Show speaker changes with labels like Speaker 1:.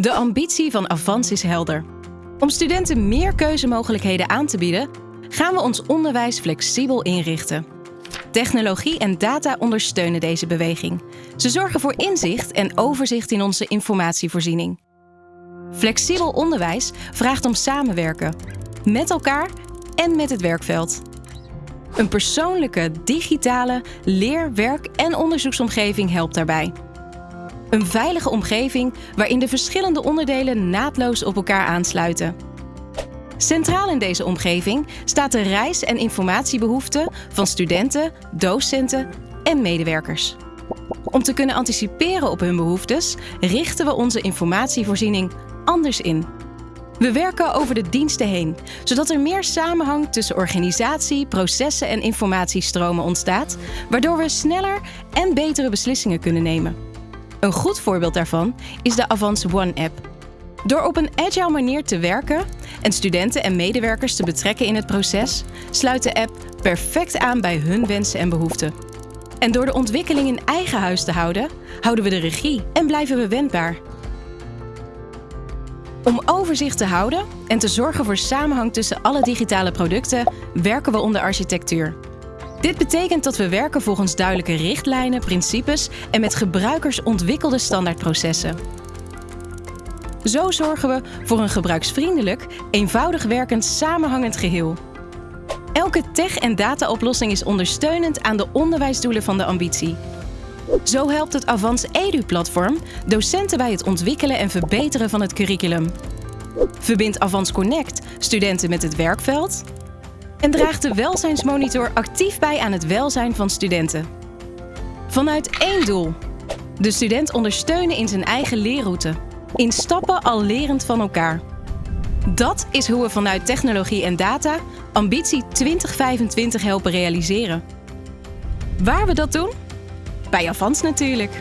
Speaker 1: De ambitie van Avans is helder. Om studenten meer keuzemogelijkheden aan te bieden, gaan we ons onderwijs flexibel inrichten. Technologie en data ondersteunen deze beweging. Ze zorgen voor inzicht en overzicht in onze informatievoorziening. Flexibel onderwijs vraagt om samenwerken, met elkaar en met het werkveld. Een persoonlijke, digitale leer-, werk- en onderzoeksomgeving helpt daarbij. Een veilige omgeving waarin de verschillende onderdelen naadloos op elkaar aansluiten. Centraal in deze omgeving staat de reis- en informatiebehoeften van studenten, docenten en medewerkers. Om te kunnen anticiperen op hun behoeftes, richten we onze informatievoorziening anders in. We werken over de diensten heen, zodat er meer samenhang tussen organisatie, processen en informatiestromen ontstaat, waardoor we sneller en betere beslissingen kunnen nemen. Een goed voorbeeld daarvan is de Avans One app. Door op een agile manier te werken en studenten en medewerkers te betrekken in het proces, sluit de app perfect aan bij hun wensen en behoeften. En door de ontwikkeling in eigen huis te houden, houden we de regie en blijven we wendbaar. Om overzicht te houden en te zorgen voor samenhang tussen alle digitale producten, werken we onder architectuur. Dit betekent dat we werken volgens duidelijke richtlijnen, principes en met gebruikers ontwikkelde standaardprocessen. Zo zorgen we voor een gebruiksvriendelijk, eenvoudig werkend, samenhangend geheel. Elke tech- en dataoplossing is ondersteunend aan de onderwijsdoelen van de ambitie. Zo helpt het Avans Edu-platform docenten bij het ontwikkelen en verbeteren van het curriculum. Verbindt Avans Connect studenten met het werkveld en draagt de welzijnsmonitor actief bij aan het welzijn van studenten. Vanuit één doel: de student ondersteunen in zijn eigen leerroute, in stappen al lerend van elkaar. Dat is hoe we vanuit technologie en data ambitie 2025 helpen realiseren. Waar we dat doen? Bij Avans natuurlijk.